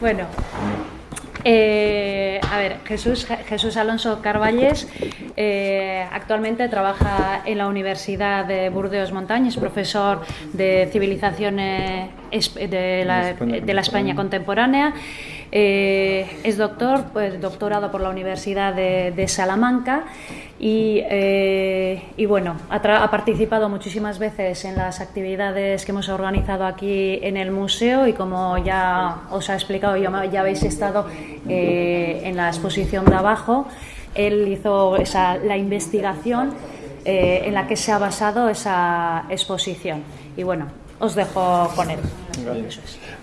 Bueno, eh, a ver, Jesús, Jesús Alonso Carvalles eh, actualmente trabaja en la Universidad de Burdeos Montaña, es profesor de la, de la España contemporánea. Eh, es doctor, pues doctorado por la Universidad de, Salamanca y, eh, bueno, ha, participado muchísimas veces en las actividades que hemos organizado aquí en el museo y como ya os ha explicado, ya habéis estado eh, en la exposición de abajo, él hizo esa, la investigación en la que se ha basado esa exposición. Y bueno, os dejo con él.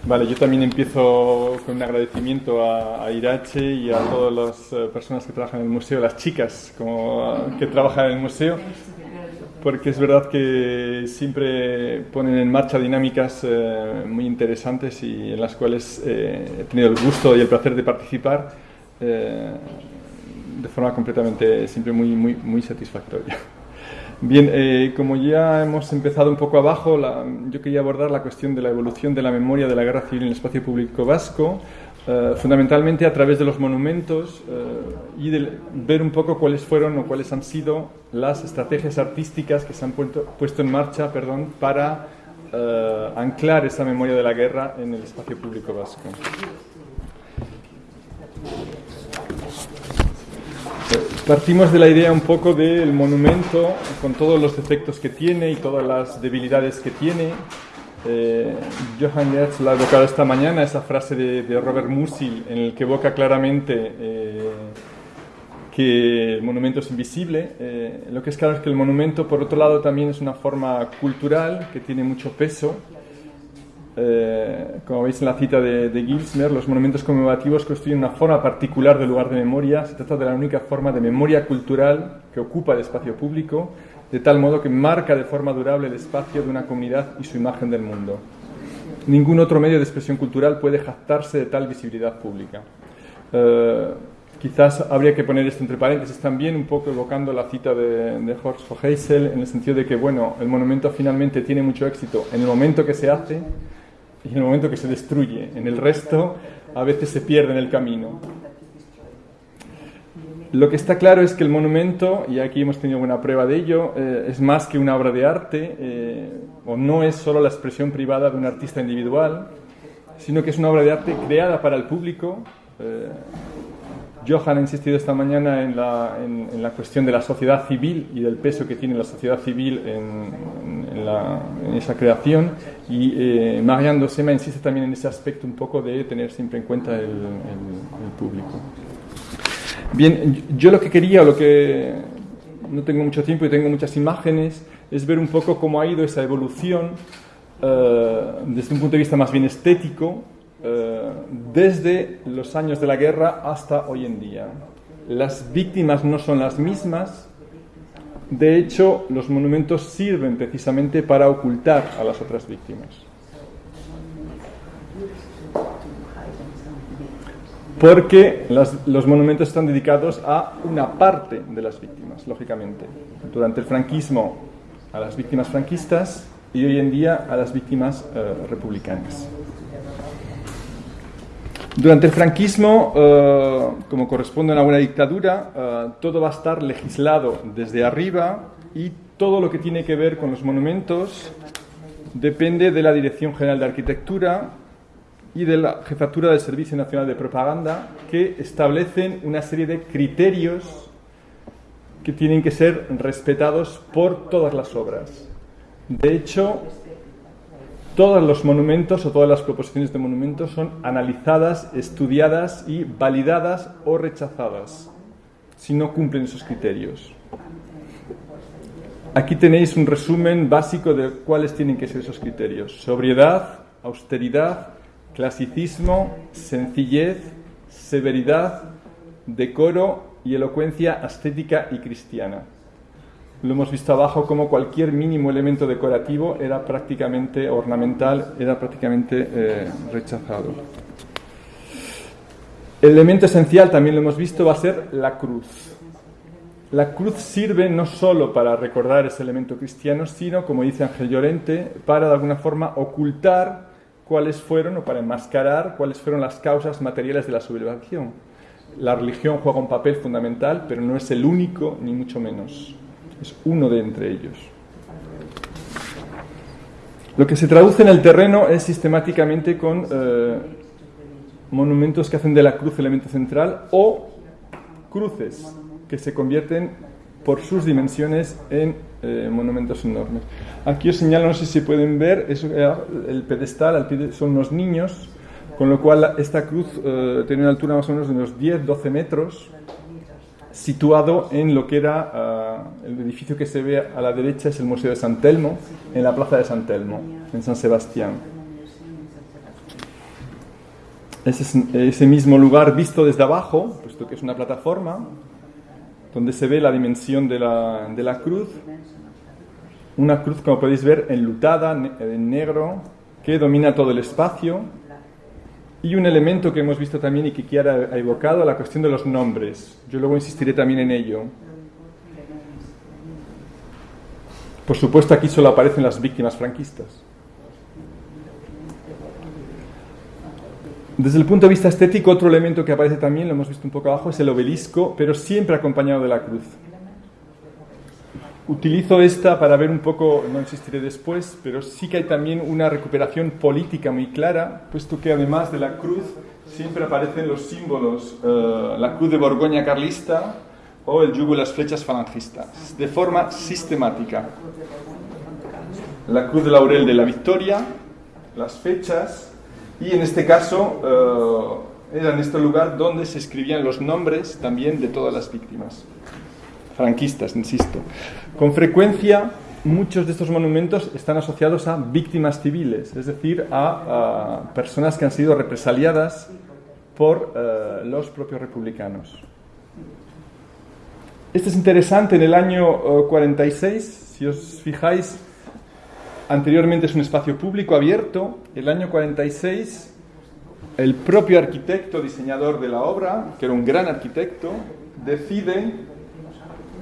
Vale, yo también empiezo con un agradecimiento a, Irache y a todas las eh, personas que trabajan en el museo, las chicas como, que trabajan en el museo, porque es verdad que siempre ponen en marcha dinámicas eh, muy interesantes y en las cuales eh, he tenido el gusto y el placer de participar de forma completamente siempre muy, muy, muy satisfactoria. Bien, eh, como ya hemos empezado un poco abajo, yo quería abordar la cuestión de la evolución de la memoria de la guerra civil en el espacio público vasco, eh, fundamentalmente a través de los monumentos eh, y de ver un poco cuáles fueron o cuáles han sido las estrategias artísticas que se han puesto en marcha perdón, para anclar esa memoria de la guerra en el espacio público vasco. Partimos de la idea un poco del monumento, con todos los defectos que tiene y todas las debilidades que tiene. Eh, Johann Gertz la ha evocado esta mañana, esa frase de, Robert Musil, en el que evoca claramente eh, que el monumento es invisible. Eh, lo que es claro es que el monumento, por otro lado, también es una forma cultural que tiene mucho peso eh, como veis en la cita de, de Gilsmer, los monumentos conmemorativos constituyen una forma particular del lugar de memoria. Se trata de la única forma de memoria cultural que ocupa el espacio público, de tal modo que marca de forma durable el espacio de una comunidad y su imagen del mundo. Ningún otro medio de expresión cultural puede jactarse de tal visibilidad pública. Eh, quizás habría que poner esto entre paréntesis también, un poco evocando la cita de, de Horst Heysel, en el sentido de que, bueno, el monumento finalmente tiene mucho éxito en el momento que se hace, y en el momento que se destruye. En el resto a veces se pierde en el camino. Lo que está claro es que el monumento, y aquí hemos tenido buena prueba de ello, eh, es más que una obra de arte, eh, o no es solo la expresión privada de un artista individual, sino que es una obra de arte creada para el público, eh, Johan ha insistido esta mañana en la, en, la, cuestión de la sociedad civil y del peso que tiene la sociedad civil en, en esa creación y eh, Marianne Dosema insiste también en ese aspecto un poco de tener siempre en cuenta el, público. Bien, yo lo que quería, lo que no tengo mucho tiempo y tengo muchas imágenes, es ver un poco cómo ha ido esa evolución eh, desde un punto de vista más bien estético eh, desde los años de la guerra hasta hoy en día. Las víctimas no son las mismas. De hecho, los monumentos sirven precisamente para ocultar a las otras víctimas. Porque los monumentos están dedicados a una parte de las víctimas, lógicamente. Durante el franquismo a las víctimas franquistas y hoy en día a las víctimas eh, republicanas. Durante el franquismo, eh, como corresponde a una buena dictadura, eh, todo va a estar legislado desde arriba y todo lo que tiene que ver con los monumentos depende de la Dirección General de Arquitectura y de la Jefatura del Servicio Nacional de Propaganda, que establecen una serie de criterios que tienen que ser respetados por todas las obras. De hecho, todos los monumentos o todas las proposiciones de monumentos son analizadas, estudiadas y validadas o rechazadas si no cumplen esos criterios. Aquí tenéis un resumen básico de cuáles tienen que ser esos criterios. Sobriedad, austeridad, clasicismo, sencillez, severidad, decoro y elocuencia estética y cristiana. Lo hemos visto abajo como cualquier mínimo elemento decorativo era prácticamente ornamental, era prácticamente eh, rechazado. El elemento esencial, también lo hemos visto, va a ser la cruz. La cruz sirve no solo para recordar ese elemento cristiano, sino, como dice Ángel Llorente, para de alguna forma ocultar cuáles fueron, o para enmascarar cuáles fueron las causas materiales de la sublevación. La religión juega un papel fundamental, pero no es el único, ni mucho menos. Es uno de entre ellos. Lo que se traduce en el terreno es sistemáticamente con eh, monumentos que hacen de la cruz elemento central o cruces que se convierten por sus dimensiones en eh, monumentos enormes. Aquí os señalo, no sé si pueden ver, eso, eh, el pedestal al pie son unos niños, con lo cual esta cruz tiene una altura más o menos de unos 10-12 metros, situado en lo que era ah, el edificio que se ve a la derecha, es el Museo de San Telmo, en la plaza de San Telmo, en San Sebastián. Ese, mismo lugar visto desde abajo, puesto que es una plataforma, donde se ve la dimensión de la, de la cruz, una cruz, como podéis ver, enlutada, en negro, que domina todo el espacio, y un elemento que hemos visto también y que Kiara ha evocado, la cuestión de los nombres. Yo luego insistiré también en ello. Por supuesto, aquí solo aparecen las víctimas franquistas. Desde el punto de vista estético, otro elemento que aparece también, lo hemos visto un poco abajo, es el obelisco, pero siempre acompañado de la cruz. Utilizo esta para ver un poco, no insistiré después, pero sí que hay también una recuperación política muy clara, puesto que además de la cruz siempre aparecen los símbolos, eh, la cruz de Borgoña carlista o el yugo y las flechas falangistas, de forma sistemática. La cruz de laurel de la victoria, las fechas, y en este caso eh, era en este lugar donde se escribían los nombres también de todas las víctimas franquistas, insisto. Con frecuencia, muchos de estos monumentos están asociados a víctimas civiles, es decir, a, personas que han sido represaliadas por eh, los propios republicanos. Este es interesante, en el año 46, eh, si os fijáis, anteriormente es un espacio público abierto, el año 46 el propio arquitecto, diseñador de la obra, que era un gran arquitecto, decide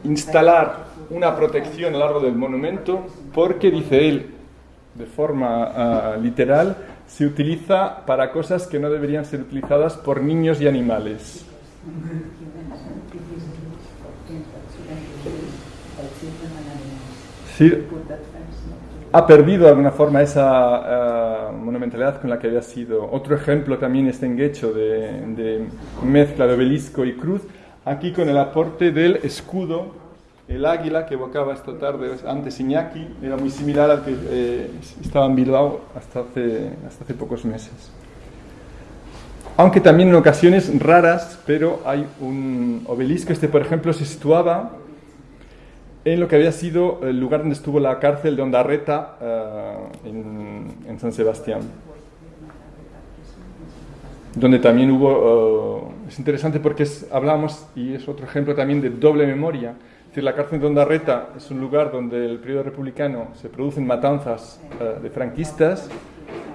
instalar una protección a lo largo del monumento porque, dice él, de forma ah, literal, se utiliza para cosas que no deberían ser utilizadas por niños y animales. ha perdido de alguna forma esa ah, monumentalidad con la que había sido. Otro ejemplo también este enguecho de, de mezcla de obelisco y cruz aquí con el aporte del escudo, el águila que evocaba esta tarde antes Iñaki, era muy similar al que eh, estaba en Bilbao hasta hace, hasta hace pocos meses. Aunque también en ocasiones raras, pero hay un obelisco, este por ejemplo se situaba en lo que había sido el lugar donde estuvo la cárcel de Ondarreta eh, en, San Sebastián, donde también hubo... Es interesante porque es, hablamos, y es otro ejemplo también de doble memoria. Es decir, la cárcel de Ondarreta es un lugar donde el periodo republicano se producen matanzas eh, de franquistas.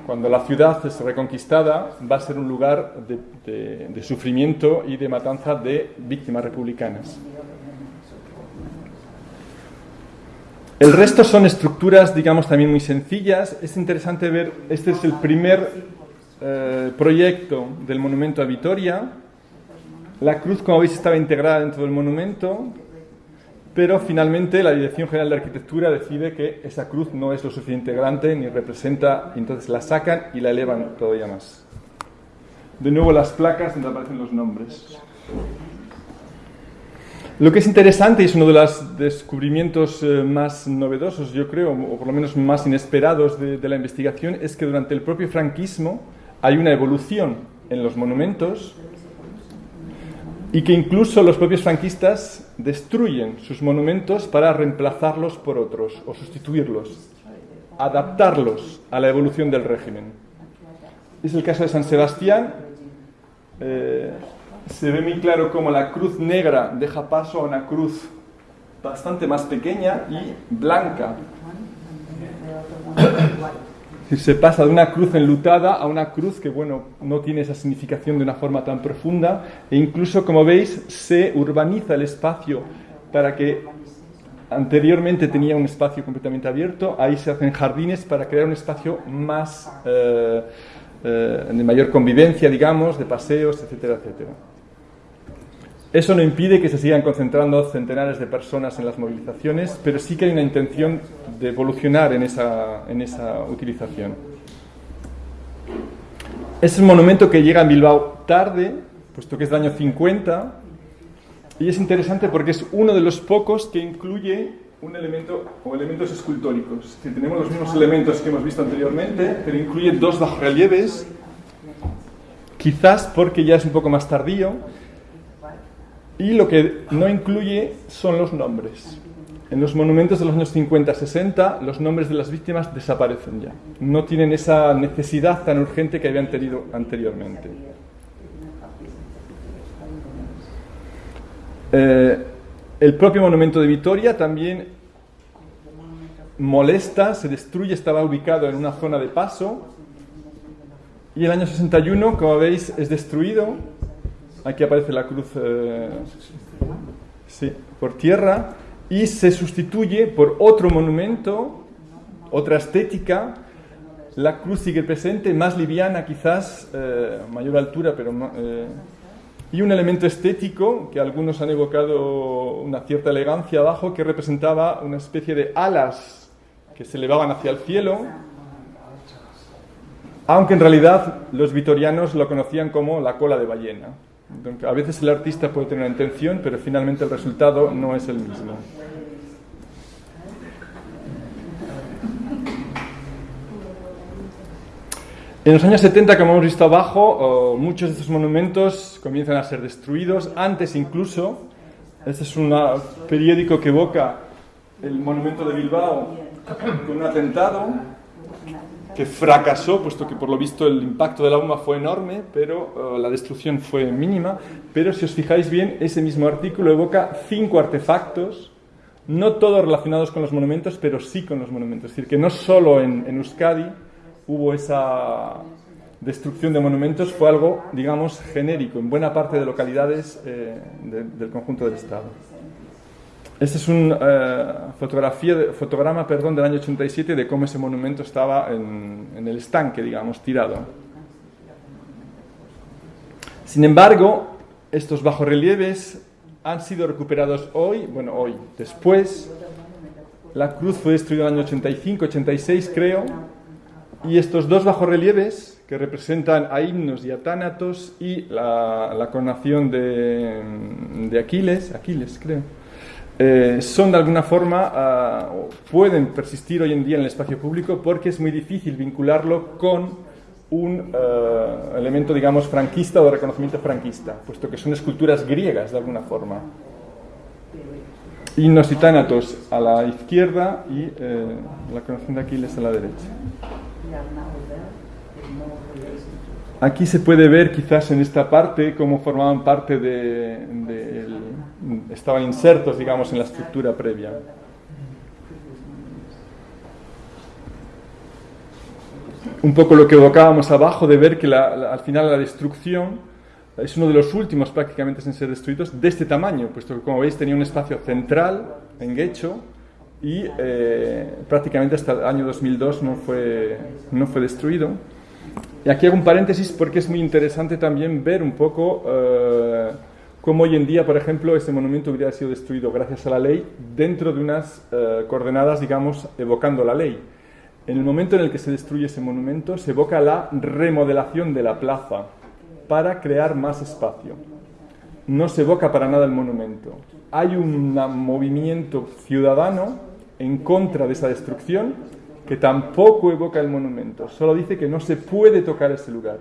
Cuando la ciudad es reconquistada, va a ser un lugar de, de sufrimiento y de matanza de víctimas republicanas. El resto son estructuras, digamos, también muy sencillas. Es interesante ver, este es el primer eh, proyecto del monumento a Vitoria, la cruz, como veis, estaba integrada dentro del monumento, pero finalmente la Dirección General de Arquitectura decide que esa cruz no es lo suficiente grande ni representa, y entonces la sacan y la elevan todavía más. De nuevo las placas donde aparecen los nombres. Lo que es interesante y es uno de los descubrimientos eh, más novedosos, yo creo, o por lo menos más inesperados de, de la investigación, es que durante el propio franquismo hay una evolución en los monumentos y que incluso los propios franquistas destruyen sus monumentos para reemplazarlos por otros o sustituirlos, adaptarlos a la evolución del régimen. Es el caso de San Sebastián. Eh, se ve muy claro cómo la cruz negra deja paso a una cruz bastante más pequeña y blanca se pasa de una cruz enlutada a una cruz que, bueno, no tiene esa significación de una forma tan profunda e incluso, como veis, se urbaniza el espacio para que anteriormente tenía un espacio completamente abierto, ahí se hacen jardines para crear un espacio más eh, eh, de mayor convivencia, digamos, de paseos, etcétera, etcétera. Eso no impide que se sigan concentrando centenares de personas en las movilizaciones, pero sí que hay una intención de evolucionar en esa, en esa utilización. Es un monumento que llega en Bilbao tarde, puesto que es del año 50, y es interesante porque es uno de los pocos que incluye un elemento o elementos escultóricos. Tenemos los mismos elementos que hemos visto anteriormente, pero incluye dos bajorrelieves, quizás porque ya es un poco más tardío, y lo que no incluye son los nombres. En los monumentos de los años 50-60, los nombres de las víctimas desaparecen ya. No tienen esa necesidad tan urgente que habían tenido anteriormente. Eh, el propio monumento de Vitoria también molesta, se destruye, estaba ubicado en una zona de paso. Y el año 61, como veis, es destruido. Aquí aparece la cruz eh, por tierra. Y se sustituye por otro monumento, otra estética. La cruz sigue presente, más liviana quizás, eh, mayor altura, pero y un elemento estético que algunos han evocado una cierta elegancia abajo que representaba una especie de alas que se elevaban hacia el cielo, aunque en realidad los vitorianos lo conocían como la cola de ballena. A veces el artista puede tener una intención, pero finalmente el resultado no es el mismo. En los años 70, como hemos visto abajo, muchos de estos monumentos comienzan a ser destruidos, antes incluso. Este es un periódico que evoca el monumento de Bilbao con un atentado que fracasó, puesto que por lo visto el impacto de la bomba fue enorme, pero la destrucción fue mínima. Pero si os fijáis bien, ese mismo artículo evoca cinco artefactos, no todos relacionados con los monumentos, pero sí con los monumentos. Es decir, que no solo en, en Euskadi, hubo esa destrucción de monumentos fue algo, digamos, genérico en buena parte de localidades eh, del conjunto del Estado. Este es un eh, fotografía fotograma perdón, del año 87 de cómo ese monumento estaba en, en el estanque, digamos, tirado. Sin embargo, estos bajorrelieves han sido recuperados hoy, bueno, hoy, después. La cruz fue destruida en el año 85, 86, creo y estos dos bajorrelieves, que representan a himnos y a tánatos, y la, coronación de, Aquiles, Aquiles creo, eh, son de alguna forma, ah, pueden persistir hoy en día en el espacio público porque es muy difícil vincularlo con un eh, elemento, digamos, franquista o de reconocimiento franquista, puesto que son esculturas griegas de alguna forma. Y tánatos a la izquierda y eh, la coronación de Aquiles a la derecha. Aquí se puede ver quizás en esta parte cómo formaban parte de, estaban insertos, digamos, en la estructura previa. Un poco lo que evocábamos abajo de ver que al final la destrucción es uno de los últimos prácticamente en ser destruidos de este tamaño, puesto que como veis tenía un espacio central en Guecho y eh, prácticamente hasta el año 2002 no fue, no fue destruido. Y aquí hago un paréntesis porque es muy interesante también ver un poco eh, cómo hoy en día, por ejemplo, este monumento hubiera sido destruido gracias a la ley dentro de unas eh, coordenadas, digamos, evocando la ley. En el momento en el que se destruye ese monumento, se evoca la remodelación de la plaza para crear más espacio. No se evoca para nada el monumento. Hay un movimiento ciudadano en contra de esa destrucción que tampoco evoca el monumento, solo dice que no se puede tocar ese lugar.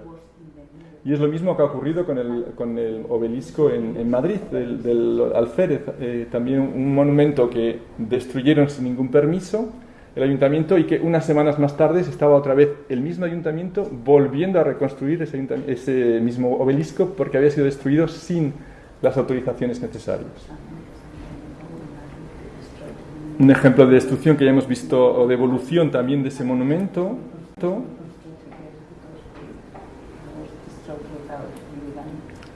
Y es lo mismo que ha ocurrido con el, con el obelisco en, Madrid, del, del Alférez, eh, también un monumento que destruyeron sin ningún permiso el ayuntamiento y que unas semanas más tarde estaba otra vez el mismo ayuntamiento volviendo a reconstruir ese, ese mismo obelisco porque había sido destruido sin las autorizaciones necesarias un ejemplo de destrucción que ya hemos visto, o de evolución también de ese monumento.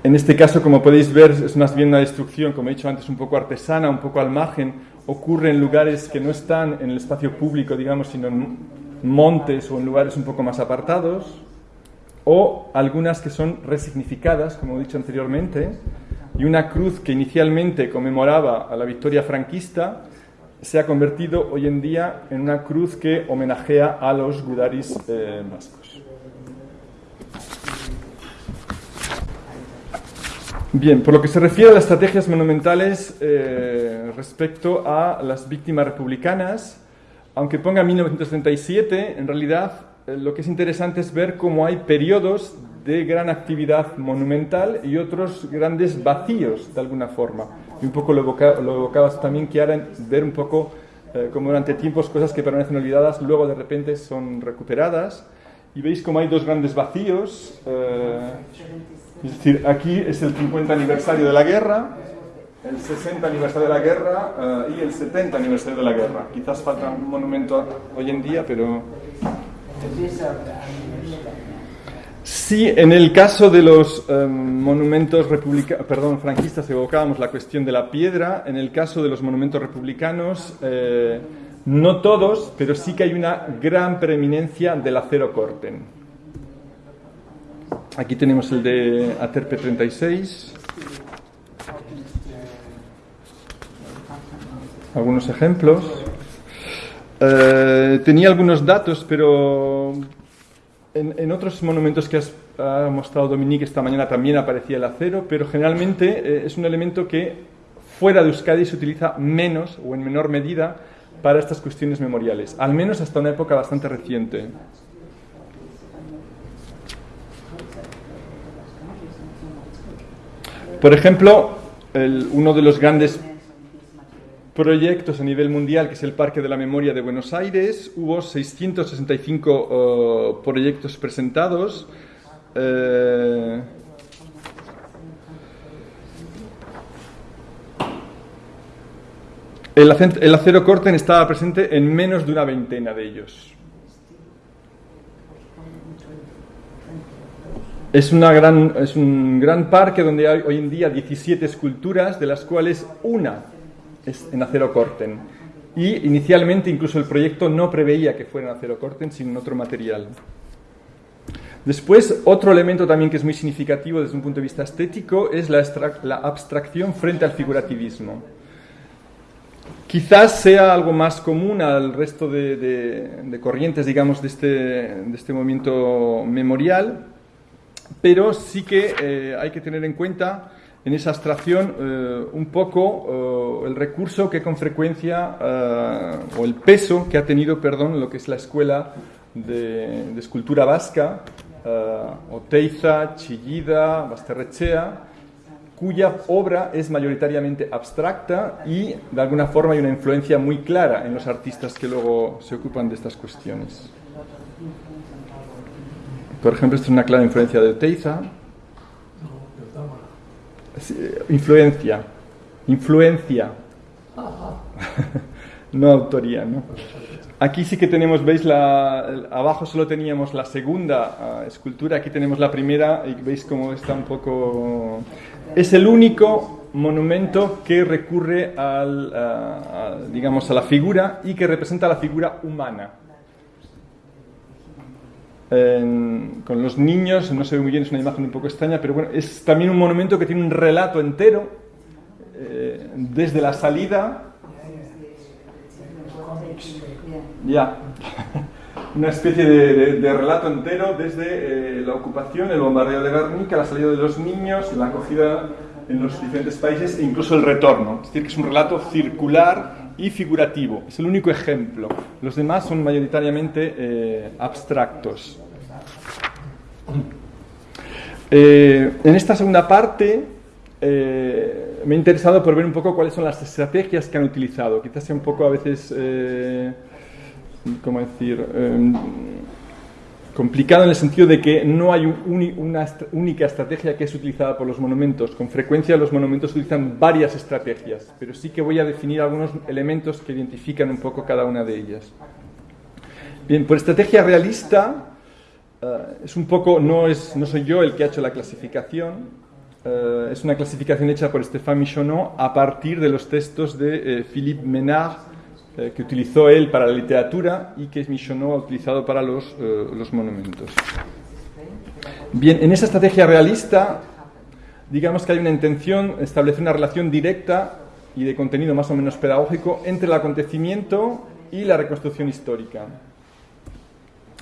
En este caso, como podéis ver, es más bien una destrucción, como he dicho antes, un poco artesana, un poco al margen, ocurre en lugares que no están en el espacio público, digamos, sino en montes o en lugares un poco más apartados, o algunas que son resignificadas, como he dicho anteriormente, y una cruz que inicialmente conmemoraba a la victoria franquista se ha convertido hoy en día en una cruz que homenajea a los gudaris eh, vascos. Bien, por lo que se refiere a las estrategias monumentales eh, respecto a las víctimas republicanas, aunque ponga 1937, en realidad eh, lo que es interesante es ver cómo hay periodos de gran actividad monumental y otros grandes vacíos, de alguna forma. Y un poco lo, evocabas también, Kiara, ver un poco eh, como durante tiempos cosas que permanecen olvidadas, luego de repente son recuperadas. Y veis como hay dos grandes vacíos. Eh, es decir, aquí es el 50 aniversario de la guerra, el 60 aniversario de la guerra y el 70 aniversario de la guerra. Quizás falta un monumento hoy en día, pero Sí, en el caso de los em, monumentos perdón, franquistas evocábamos la cuestión de la piedra. En el caso de los monumentos republicanos, eh, no todos, pero sí que hay una gran preeminencia del acero corten. Aquí tenemos el de Aterpe 36. Algunos ejemplos. Eh, tenía algunos datos, pero en, otros monumentos que has, ha mostrado Dominique esta mañana también aparecía el acero, pero generalmente eh, es un elemento que fuera de Euskadi se utiliza menos o en menor medida para estas cuestiones memoriales, al menos hasta una época bastante reciente. Por ejemplo, uno de los grandes proyectos a nivel mundial, que es el Parque de la Memoria de Buenos Aires. Hubo 665 proyectos presentados. Eh, el, acero corten estaba presente en menos de una veintena de ellos. Es, una gran, es un gran parque donde hay hoy en día 17 esculturas, de las cuales una en acero corten. Y inicialmente incluso el proyecto no preveía que fuera en acero corten, sino en otro material. Después, otro elemento también que es muy significativo desde un punto de vista estético es la, la abstracción frente al figurativismo. Quizás sea algo más común al resto de, corrientes, digamos, de este, de este, movimiento memorial, pero sí que eh, hay que tener en cuenta en esa abstracción eh, un poco eh, el recurso que con frecuencia, o el peso que ha tenido, perdón, lo que es la escuela de, escultura vasca, Oteiza, Chillida, Basterrechea, cuya obra es mayoritariamente abstracta y de alguna forma hay una influencia muy clara en los artistas que luego se ocupan de estas cuestiones. Por ejemplo, esta es una clara influencia de Oteiza, influencia, influencia, no autoría, ¿no? Aquí sí que tenemos, veis, la, abajo solo teníamos la segunda ah, escultura, aquí tenemos la primera y veis cómo está un poco... Es el único monumento que recurre al, digamos, a la figura y que representa la figura humana con los niños, no se ve muy bien, es una imagen un poco extraña, pero bueno, es también un monumento que tiene un relato entero, eh, desde la salida, ya, una especie de, relato entero desde eh, la ocupación, el bombardeo de Guernica, la salida de los niños, la acogida en los diferentes países e incluso el retorno. Es decir, que es un relato circular y figurativo. Es el único ejemplo. Los demás son mayoritariamente eh, abstractos. Eh, en esta segunda parte eh, me he interesado por ver un poco cuáles son las estrategias que han utilizado. Quizás sea un poco a veces, ¿cómo decir? Complicado en el sentido de que no hay una única estrategia que es utilizada por los monumentos. Con frecuencia los monumentos utilizan varias estrategias, pero sí que voy a definir algunos elementos que identifican un poco cada una de ellas. Bien, por estrategia realista, eh, es un poco, no, es, no soy yo el que ha hecho la clasificación, eh, es una clasificación hecha por Stéphane Michonneau a partir de los textos de eh, Philippe Menard, eh, que utilizó él para la literatura y que Michonneau ha utilizado para los, los monumentos. Bien, en esa estrategia realista, digamos que hay una intención establecer una relación directa y de contenido más o menos pedagógico entre el acontecimiento y la reconstrucción histórica.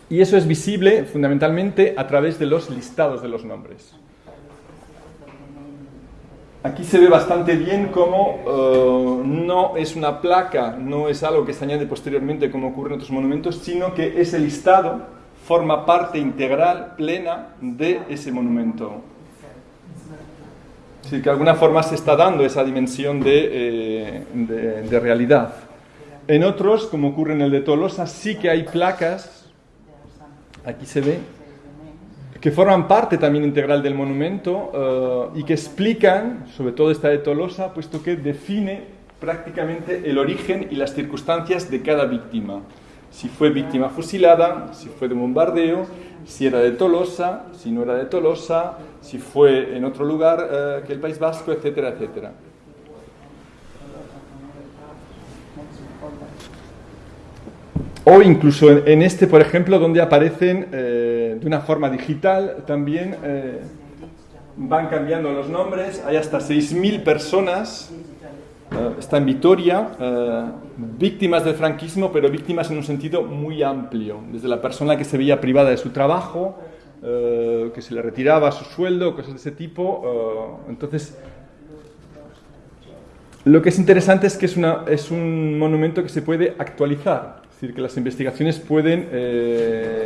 Y eso es visible fundamentalmente a través de los listados de los nombres. Aquí se ve bastante bien cómo eh, no es una placa, no es algo que se añade posteriormente como ocurre en otros monumentos, sino que ese listado forma parte integral, plena de ese monumento. Decir, que de alguna forma se está dando esa dimensión de, eh, de realidad. En otros, como ocurre en el de Tolosa, sí que hay placas, aquí se ve, que forman parte también integral del monumento eh, y que explican, sobre todo esta de Tolosa, puesto que define prácticamente el origen y las circunstancias de cada víctima. Si fue víctima fusilada, si fue de bombardeo, si era de Tolosa, si no era de Tolosa, si fue en otro lugar eh, que el País Vasco, etcétera, etcétera. O incluso en, este, por ejemplo, donde aparecen eh, de una forma digital, también eh, van cambiando los nombres. Hay hasta 6.000 personas, eh, está en Vitoria, víctimas del franquismo, pero víctimas en un sentido muy amplio. Desde la persona que se veía privada de su trabajo, que se le retiraba su sueldo, cosas de ese tipo. entonces, lo que es interesante es que es, una, es un monumento que se puede actualizar. Es decir, que las investigaciones pueden eh,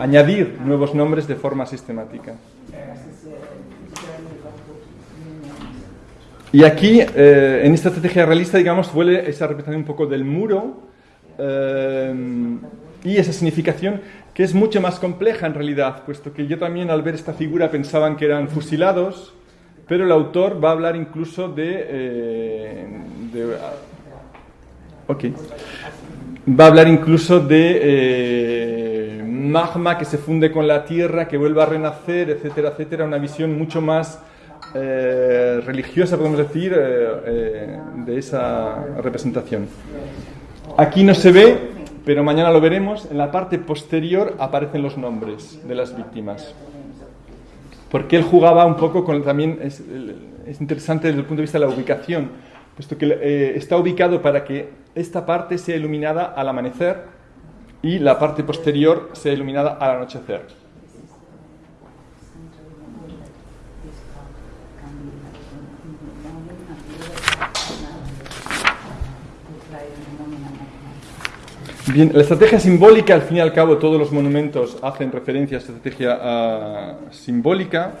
añadir nuevos nombres de forma sistemática. Y aquí, eh, en esta estrategia realista, digamos, vuelve esa representación un poco del muro eh, y esa significación que es mucho más compleja en realidad, puesto que yo también al ver esta figura pensaban que eran fusilados, pero el autor va a hablar incluso de... de ok va a hablar incluso de eh, magma que se funde con la tierra, que vuelva a renacer, etcétera, etcétera, una visión mucho más eh, religiosa, podemos decir, eh, de esa representación. Aquí no se ve, pero mañana lo veremos, en la parte posterior aparecen los nombres de las víctimas. Porque él jugaba un poco con, también es, es interesante desde el punto de vista de la ubicación, puesto que está ubicado para que esta parte sea iluminada al amanecer y la parte posterior sea iluminada al anochecer. Bien, la estrategia simbólica, al fin y al cabo, todos los monumentos hacen referencia a estrategia ah, simbólica.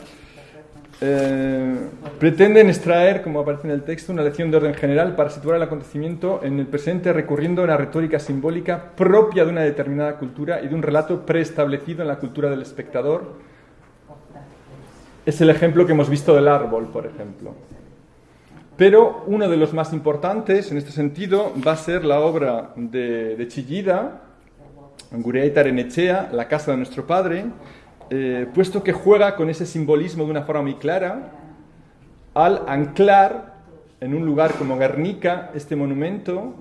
Eh, pretenden extraer, como aparece en el texto, una lección de orden general para situar el acontecimiento en el presente recurriendo a una retórica simbólica propia de una determinada cultura y de un relato preestablecido en la cultura del espectador. Es el ejemplo que hemos visto del árbol, por ejemplo. Pero uno de los más importantes en este sentido va a ser la obra de, de Chillida, Angureita Renechea, La casa de nuestro padre, eh, puesto que juega con ese simbolismo de una forma muy clara, al anclar en un lugar como Guernica este monumento,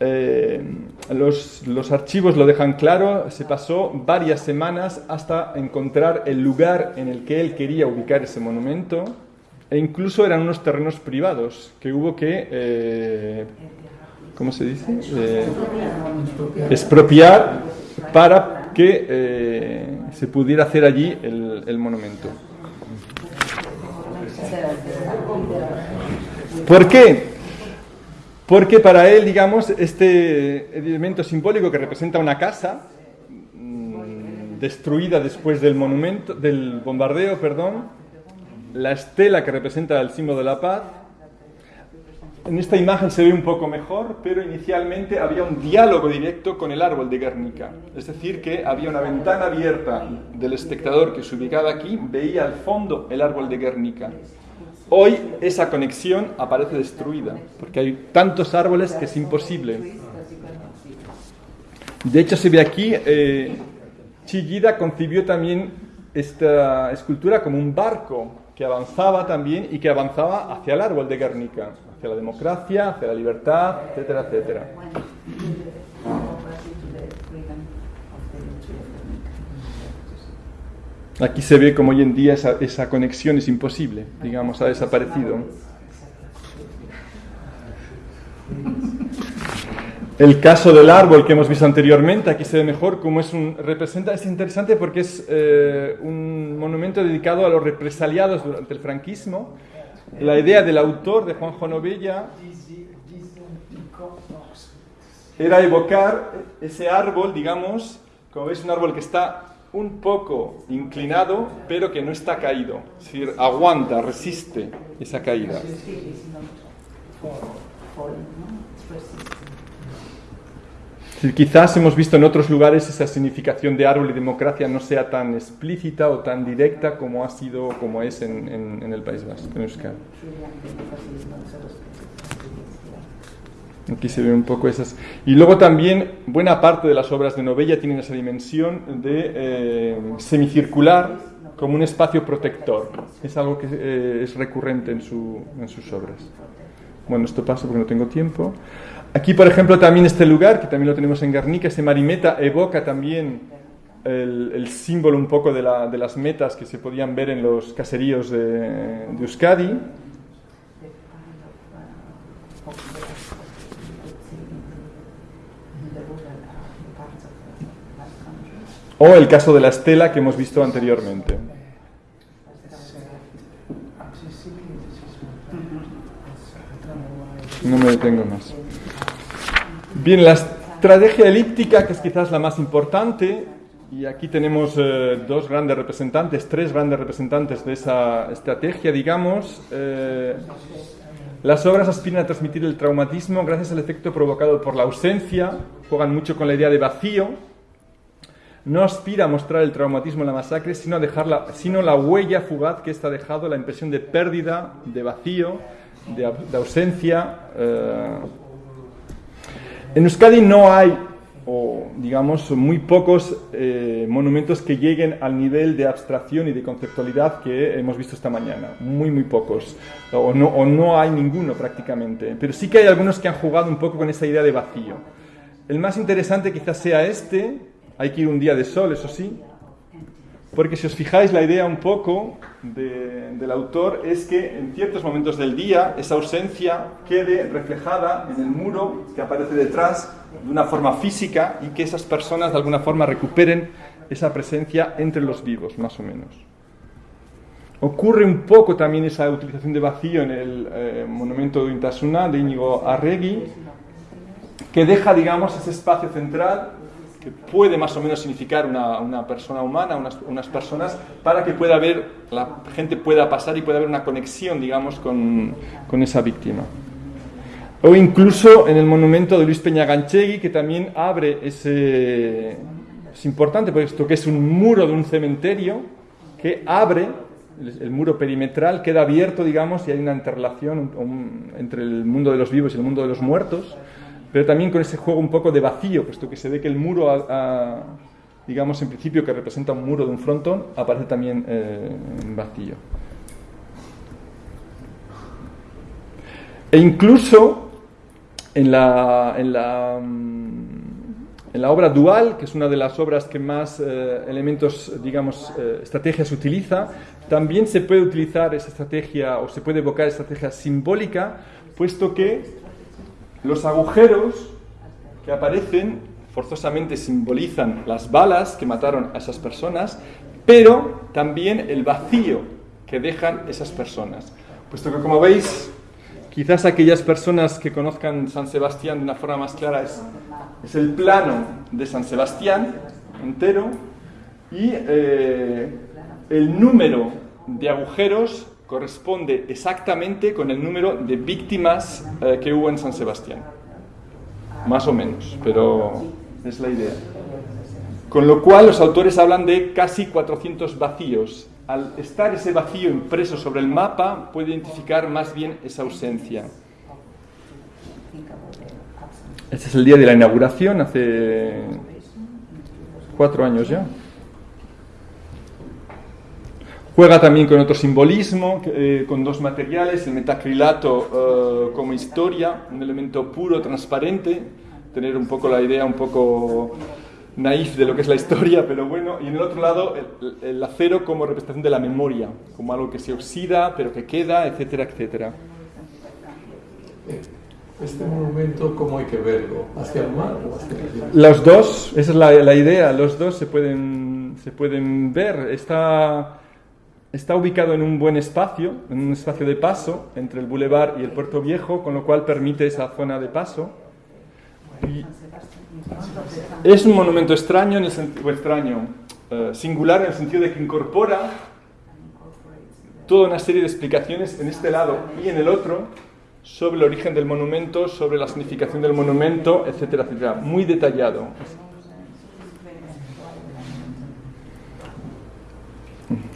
eh, los, los, archivos lo dejan claro, se pasó varias semanas hasta encontrar el lugar en el que él quería ubicar ese monumento, e incluso eran unos terrenos privados que hubo que, eh, ¿cómo se dice? expropiar para que eh, se pudiera hacer allí el, monumento. ¿Por qué? Porque para él, digamos, este elemento simbólico que representa una casa mm, destruida después del monumento, del bombardeo, perdón, la estela que representa el símbolo de la paz, en esta imagen se ve un poco mejor, pero inicialmente había un diálogo directo con el árbol de Guernica. Es decir, que había una ventana abierta del espectador que se ubicaba aquí, veía al fondo el árbol de Guernica. Hoy esa conexión aparece destruida, porque hay tantos árboles que es imposible. De hecho, se ve aquí, eh, Chillida concibió también esta escultura como un barco que avanzaba también y que avanzaba hacia el árbol de Guernica, hacia la democracia, hacia la libertad, etcétera, etcétera. Aquí se ve como hoy en día esa, esa conexión es imposible, digamos, ha desaparecido. El caso del árbol que hemos visto anteriormente, aquí se ve mejor cómo es un, representa, es interesante porque es eh, un monumento dedicado a los represaliados durante el franquismo. La idea del autor, de Juanjo Novella, era evocar ese árbol, digamos, como veis, un árbol que está un poco inclinado, pero que no está caído. Es decir, aguanta, resiste esa caída. Quizás hemos visto en otros lugares esa significación de árbol y democracia no sea tan explícita o tan directa como ha sido, como es en, el País Vasco, en Euskadi. Aquí se ve un poco esas. Y luego también buena parte de las obras de Novella tienen esa dimensión de eh, semicircular como un espacio protector. Es algo que eh, es recurrente en, en sus obras. Bueno, esto pasa porque no tengo tiempo. Aquí, por ejemplo, también este lugar, que también lo tenemos en Guernica, este Marimeta, evoca también el, símbolo un poco de, la, de, las metas que se podían ver en los caseríos de, de Euskadi. O el caso de la estela que hemos visto anteriormente. No me detengo más. Bien, la estrategia elíptica, que es quizás la más importante, y aquí tenemos eh, dos grandes representantes, tres grandes representantes de esa estrategia, digamos. Eh, las obras aspiran a transmitir el traumatismo gracias al efecto provocado por la ausencia, juegan mucho con la idea de vacío, no aspira a mostrar el traumatismo en la masacre, sino, a dejar la, sino la huella fugaz que está dejado, la impresión de pérdida, de vacío, de, ausencia. Eh. En Euskadi no hay, o digamos, muy pocos eh, monumentos que lleguen al nivel de abstracción y de conceptualidad que hemos visto esta mañana. Muy, muy pocos. O no, o no hay ninguno prácticamente. Pero sí que hay algunos que han jugado un poco con esa idea de vacío. El más interesante quizás sea este, hay que ir un día de sol, eso sí, porque si os fijáis, la idea un poco del autor es que en ciertos momentos del día esa ausencia quede reflejada en el muro que aparece detrás de una forma física y que esas personas de alguna forma recuperen esa presencia entre los vivos, más o menos. Ocurre un poco también esa utilización de vacío en el eh, monumento de Intasuna de Íñigo Arregui, que deja, digamos, ese espacio central que puede más o menos significar una, una persona humana, unas, unas, personas, para que pueda haber, la gente pueda pasar y pueda haber una conexión, digamos, con, con esa víctima. O incluso en el monumento de Luis Peña Ganchegui, que también abre ese... Es importante, porque esto que es un muro de un cementerio que abre, el, muro perimetral queda abierto, digamos, y hay una interrelación entre el mundo de los vivos y el mundo de los muertos pero también con ese juego un poco de vacío, puesto que se ve que el muro, digamos en principio que representa un muro de un frontón, aparece también eh, en vacío. E incluso en la, en la, en la obra dual, que es una de las obras que más eh, elementos, digamos, eh, estrategias utiliza, también se puede utilizar esa estrategia o se puede evocar estrategia simbólica, puesto que los agujeros que aparecen forzosamente simbolizan las balas que mataron a esas personas, pero también el vacío que dejan esas personas. Puesto que, como veis, quizás aquellas personas que conozcan San Sebastián de una forma más clara es, el plano de San Sebastián entero y eh, el número de agujeros corresponde exactamente con el número de víctimas eh, que hubo en San Sebastián. Más o menos, pero es la idea. Con lo cual los autores hablan de casi 400 vacíos. Al estar ese vacío impreso sobre el mapa, puede identificar más bien esa ausencia. Este es el día de la inauguración, hace cuatro años ya. Juega también con otro simbolismo, eh, con dos materiales, el metacrilato eh, como historia, un elemento puro, transparente, tener un poco la idea un poco naif de lo que es la historia, pero bueno, y en el otro lado el, acero como representación de la memoria, como algo que se oxida, pero que queda, etcétera, etcétera. Este monumento, ¿cómo hay que verlo? ¿Hacia el mar o hacia el Los dos, esa es la, la idea, los dos se pueden, se pueden ver. Está Está ubicado en un buen espacio, en un espacio de paso entre el bulevar y el puerto viejo, con lo cual permite esa zona de paso. es un monumento extraño, en el sentido, extraño, eh, singular en el sentido de que incorpora toda una serie de explicaciones en este lado y en el otro sobre el origen del monumento, sobre la significación del monumento, etcétera, etcétera. Muy detallado.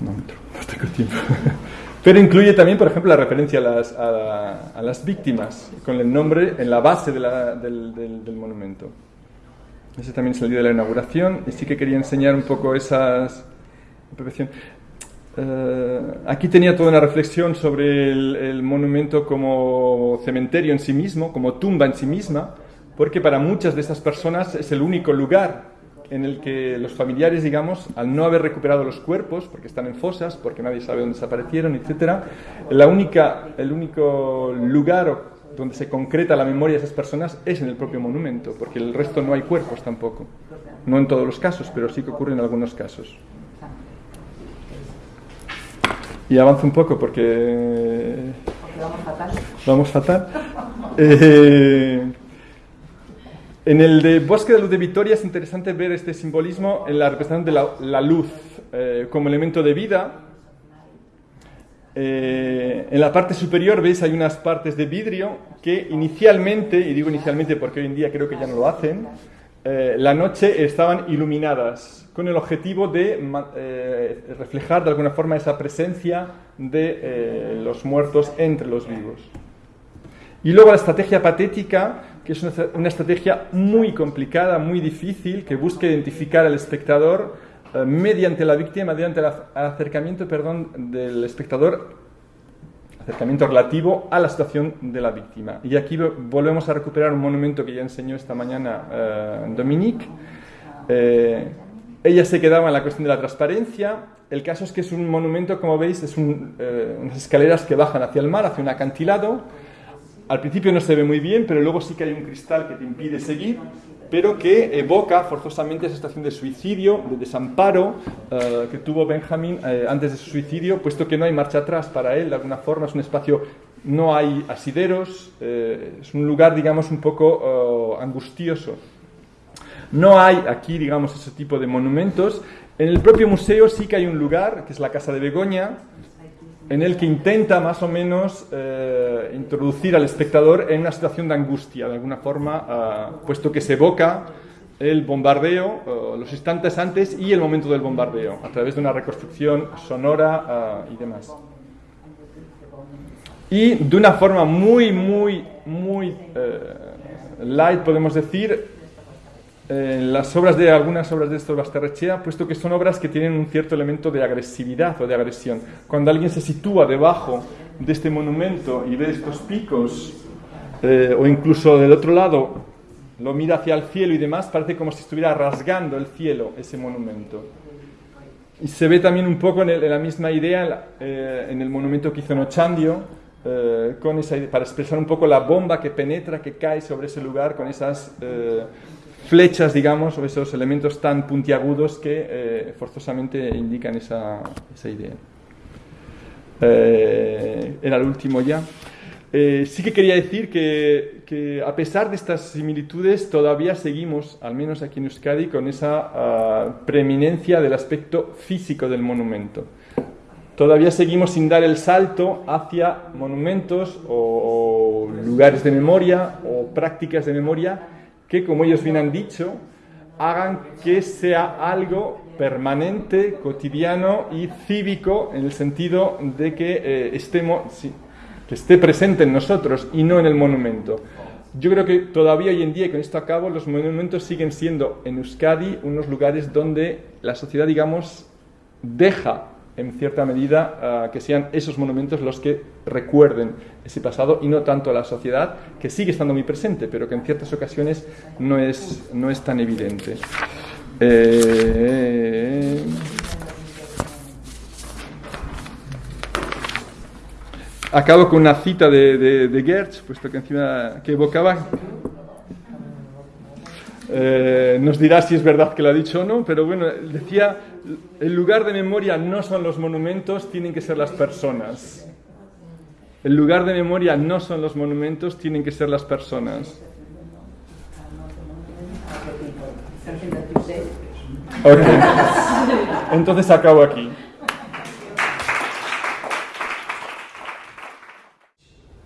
No tiempo. Pero incluye también, por ejemplo, la referencia a las, a, víctimas, con el nombre en la base del, del, monumento. Ese también salió de la inauguración y sí que quería enseñar un poco esas... Uh, aquí tenía toda una reflexión sobre el, el, monumento como cementerio en sí mismo, como tumba en sí misma, porque para muchas de estas personas es el único lugar en el que los familiares, digamos, al no haber recuperado los cuerpos, porque están en fosas, porque nadie sabe dónde desaparecieron, etc., la única, el único lugar donde se concreta la memoria de esas personas es en el propio monumento, porque el resto no hay cuerpos tampoco. No en todos los casos, pero sí que ocurre en algunos casos. Y avanzo un poco porque... vamos fatal. Vamos fatal. Eh, en el de Bosque de Luz de Vitoria es interesante ver este simbolismo en la representación de la, luz eh, como elemento de vida. Eh, en la parte superior, veis, hay unas partes de vidrio que inicialmente, y digo inicialmente porque hoy en día creo que ya no lo hacen, eh, la noche estaban iluminadas con el objetivo de reflejar de alguna forma esa presencia de los muertos entre los vivos. Y luego la estrategia patética que es una, estrategia muy complicada, muy difícil, que busca identificar al espectador eh, mediante la víctima, mediante el acercamiento perdón, del espectador, acercamiento relativo a la situación de la víctima. Y aquí volvemos a recuperar un monumento que ya enseñó esta mañana eh, Dominique. Eh, ella se quedaba en la cuestión de la transparencia. El caso es que es un monumento, como veis, es unas escaleras que bajan hacia el mar, hacia un acantilado al principio no se ve muy bien, pero luego sí que hay un cristal que te impide seguir, pero que evoca forzosamente esa estación de suicidio, de desamparo eh, que tuvo Benjamin eh, antes de su suicidio, puesto que no hay marcha atrás para él, de alguna forma es un espacio, no hay asideros, eh, es un lugar, digamos, un poco angustioso. No hay aquí, digamos, ese tipo de monumentos. En el propio museo sí que hay un lugar, que es la Casa de Begoña, en el que intenta más o menos eh, introducir al espectador en una situación de angustia, de alguna forma, ah, puesto que se evoca el bombardeo, los instantes antes y el momento del bombardeo, a través de una reconstrucción sonora ah, y demás. Y de una forma muy, muy, muy eh, light, podemos decir, en las obras de algunas obras de estos Basterrechea, puesto que son obras que tienen un cierto elemento de agresividad o de agresión. Cuando alguien se sitúa debajo de este monumento y ve estos picos, eh, o incluso del otro lado lo mira hacia el cielo y demás, parece como si estuviera rasgando el cielo ese monumento. Y se ve también un poco en, la misma idea eh, en el monumento que hizo Nochandio, eh, con esa, para expresar un poco la bomba que penetra, que cae sobre ese lugar, con esas flechas, digamos, o esos elementos tan puntiagudos que eh, forzosamente indican esa, esa idea. Eh, era el último ya. Eh, sí que quería decir que, que, a pesar de estas similitudes, todavía seguimos, al menos aquí en Euskadi, con esa ah, preeminencia del aspecto físico del monumento. Todavía seguimos sin dar el salto hacia monumentos o lugares de memoria o prácticas de memoria que, como ellos bien han dicho, hagan que sea algo permanente, cotidiano y cívico en el sentido de que, eh, estemos, que esté presente en nosotros y no en el monumento. Yo creo que todavía hoy en día, y con esto acabo, los monumentos siguen siendo en Euskadi unos lugares donde la sociedad, digamos, deja en cierta medida, ah, que sean esos monumentos los que recuerden ese pasado y no tanto a la sociedad, que sigue estando muy presente, pero que en ciertas ocasiones no es, no es tan evidente. Eh, acabo con una cita de, de, de Gertz, puesto que encima que evocaba eh, nos dirá si es verdad que lo ha dicho o no, pero bueno, decía, el lugar de memoria no son los monumentos, tienen que ser las personas. El lugar de memoria no son los monumentos, tienen que ser las personas. Okay. Entonces acabo aquí.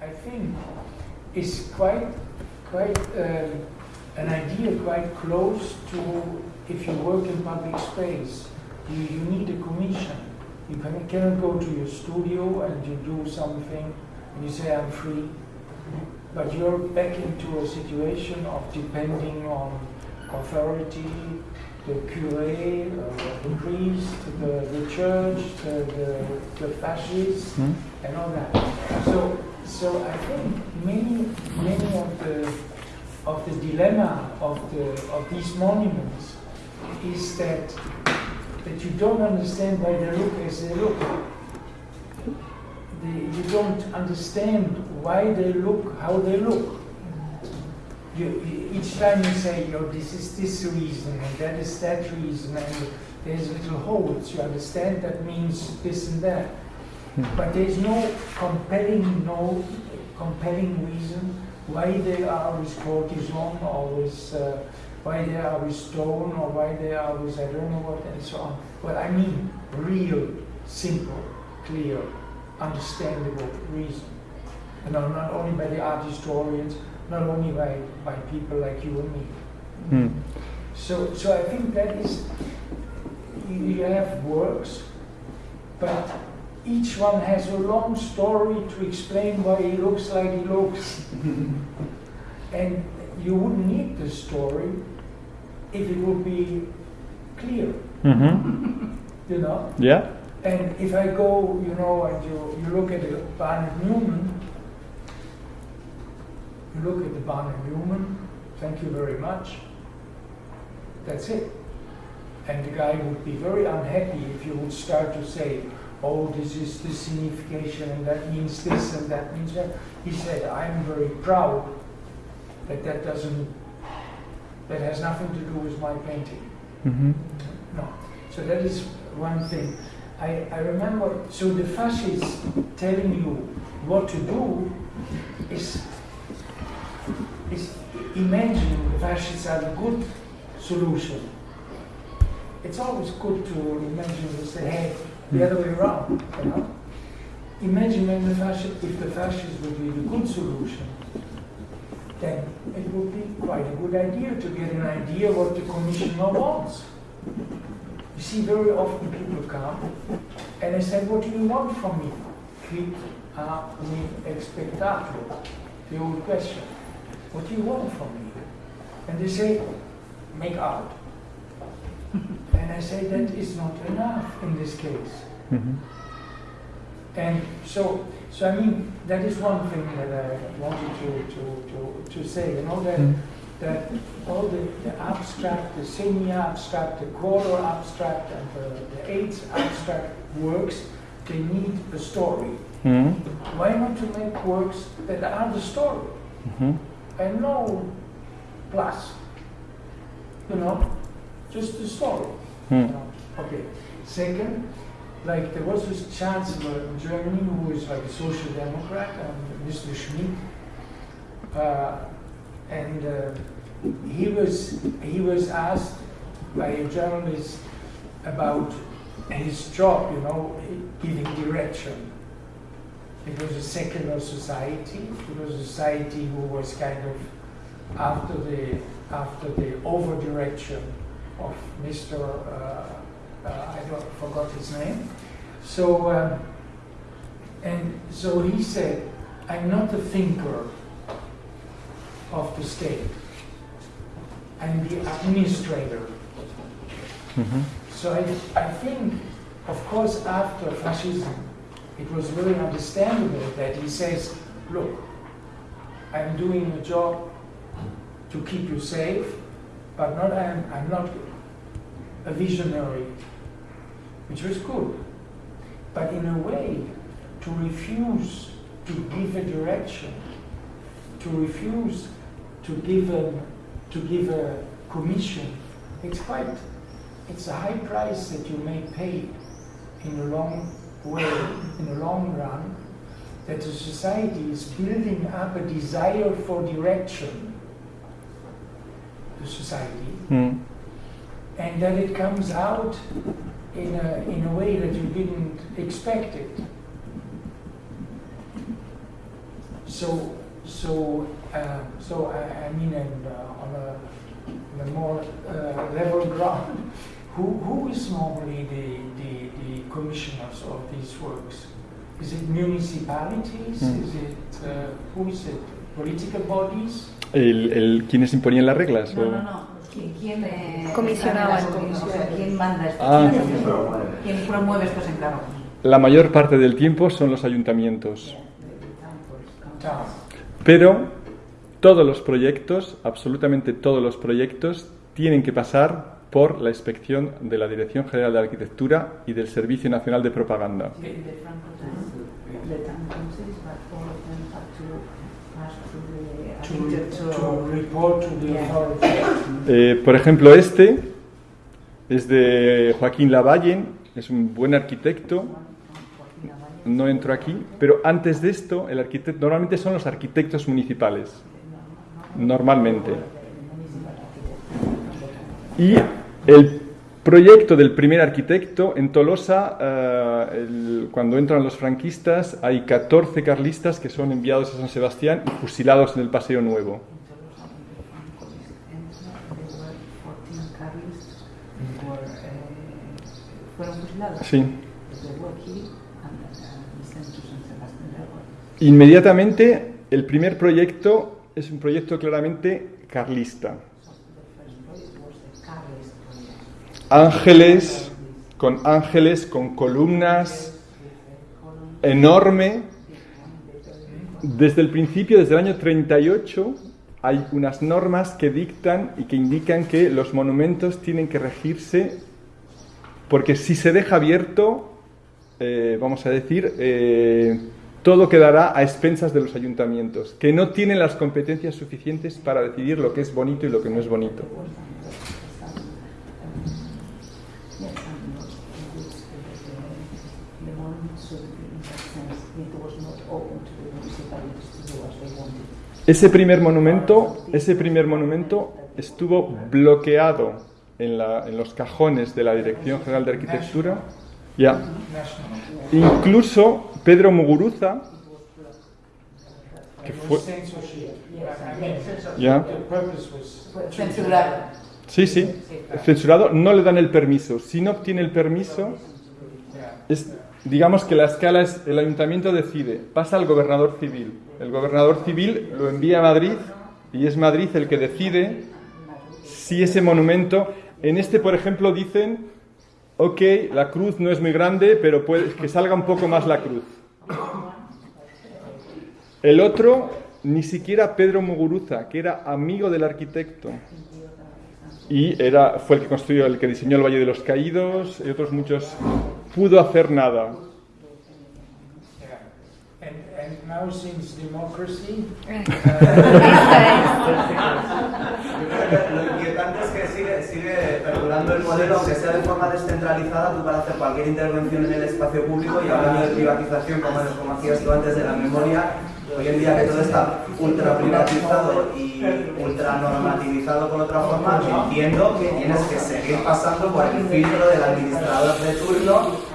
I think it's quite, quite um, an idea quite close to if you work in public space. You, you need a commission. You can, cannot go to your studio and you do something and you say, I'm free. But you're back into a situation of depending on authority, the cure, uh, the priest, the, the church, the, the, the fascists, Hmm? and all that. So, so I think many, many of the of the dilemma of the of these monuments is that that you don't understand why they look as they look. The, you don't understand why they look how they look. You, you- each time you say, "Oh, this is this reason and that is that reason," and there's little holes. You understand that means this and that, but there's no compelling, no compelling reason why they are with cortisone or with uh, why they are with stone or why they are with I don't know what and so on. Well, I mean real, simple, clear, understandable reason. You know, not only by the art historians, not only by, by people like you and me. Hmm. So, so I think that is, you you have works, but each one has a long story to explain why he looks like he looks. and you wouldn't need the story if it would be clear, Mhm. you know? Yeah? And if I go, you know, and you, you look at the Barnett Newman, you look at the Barnett Newman, thank you very much, that's it. And the guy would be very unhappy if you would start to say, oh, this is the signification and that means this and that means that. He said, I'm very proud that that doesn't, that has nothing to do with my painting. Mhm. No. So that is one thing. I, I remember, so the fascists telling you what to do is, is imagine the fascists are a good solution. It's always good to imagine this hey, the other way around, you know? Imagine when the fascist, if the fascists would be the good solution, then it would be quite a good idea to get an idea what the commissioner wants. You see, very often people come and they say, What do you want from me? Quid a me expectatur? The old question. What do you want from me? And they say, Make art. and I say, That is not enough in this case. Mhm. And so, so I mean, that is one thing that I wanted to, to, to, to say, you know, that, Mm. that all the, the abstract, the semi-abstract, the quarter abstract, and the, the eighth abstract works, they need a story. Mhm. Why not to make works that are the story Mhm. and no plus, you know, just the story. Hmm. Okay. Second, like there was this chancellor in Germany who is like a social democrat, um, Mr. Schmidt, uh, and uh, he was he was asked by a journalist about his job, you know, giving direction. It was a secular society. It was a society who was kind of after the after the over direction of Mr. Uh, I don't forgot his name. So um, and so he said, "I'm not a thinker of the state. I'm the administrator." Mhm. So I, I think of course, after fascism, it was very understandable that he says, look, I'm doing a job to keep you safe, but not I'm, I'm not a visionary, which was good. But in a way, to refuse to give a direction, to refuse to give a, to give a commission, it's quite, it's a high price that you may pay in a long way, in the long run, that the society is building up a desire for direction, the society, Mm. And that it comes out in a, in a way that you didn't expect it. So, so, uh, so I, I mean, and, uh, on a, on a more uh, level ground, who, who is normally the, the, the commissioners of these works? Is it municipalities? Mm. Is it, uh, who is it? Political bodies? El, el, ¿Quiénes imponían las reglas? No, o- no, no. ¿Quién, quién, eh, Comisionaba, comisiones? comisionaba. ¿Quién manda estos Ah. ¿Quién promueve estos encargos? La mayor parte del tiempo son los ayuntamientos. Pero todos los proyectos, absolutamente todos los proyectos, tienen que pasar por la inspección de la Dirección General de Arquitectura y del Servicio Nacional de Propaganda. The, the Franco times, the town councils, but all of them have to pass through the To, to architectural... report to the Yeah. authorities. Eh, por ejemplo, este es de Joaquín Lavallen, es un buen arquitecto, no entro aquí, pero antes de esto, el arquitecto, normalmente son los arquitectos municipales, normalmente. Y el proyecto del primer arquitecto en Tolosa, eh, el- cuando entran los franquistas, hay 14 carlistas que son enviados a San Sebastián y fusilados en el Paseo Nuevo. Sí. Inmediatamente, el primer proyecto es un proyecto claramente carlista. Ángeles, con ángeles, con columnas, enorme. Desde el principio, desde el año 38, hay unas normas que dictan y que indican que los monumentos tienen que regirse porque si se deja abierto, eh, vamos a decir, eh, todo quedará a expensas de los ayuntamientos, que no tienen las competencias suficientes para decidir lo que es bonito y lo que no es bonito. Yes, and not in which the, the monument should be, in that sense, it was not open to the municipalities to do as they wanted. Ese primer monumento, ese primer monumento estuvo bloqueado en, la- en los cajones de la Dirección General de Arquitectura. Ya. Incluso Pedro Muguruza, que fue, sí, sí, censurado, no le dan el permiso. Si no obtiene el permiso, es, digamos que la escala es, el ayuntamiento decide, pasa al gobernador civil. El gobernador civil lo envía a Madrid y es Madrid el que decide si ese monumento, en este por ejemplo dicen, ok, la cruz no es muy grande, pero puede, que salga un poco más la cruz. El otro, ni siquiera Pedro Muguruza, que era amigo del arquitecto, y era, fue el que construyó, el que diseñó el Valle de los Caídos y otros muchos, pudo hacer nada. Lo inquietante es que sigue, sigue perdurando el modelo, aunque sea de forma descentralizada, tú para hacer cualquier intervención en el espacio público y hablando de privatización, como, como hacías tú antes de la memoria, hoy en día que todo está ultra privatizado y ultra normativizado por otra forma, entiendo que tienes que seguir pasando por el filtro del administrador de turno